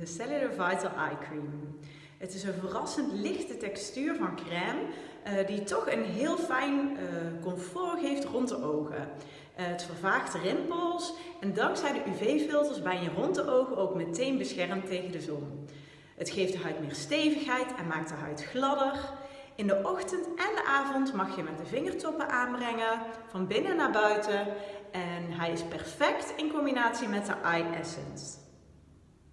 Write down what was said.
de Cellular Vital Eye Cream. Het is een verrassend lichte textuur van crème eh, die toch een heel fijn eh, comfort geeft rond de ogen. Eh, het vervaagt rimpels en dankzij de UV-filters ben je rond de ogen ook meteen beschermd tegen de zon. Het geeft de huid meer stevigheid en maakt de huid gladder. In de ochtend en de avond mag je met de vingertoppen aanbrengen, van binnen naar buiten. En hij is perfect in combinatie met de Eye Essence.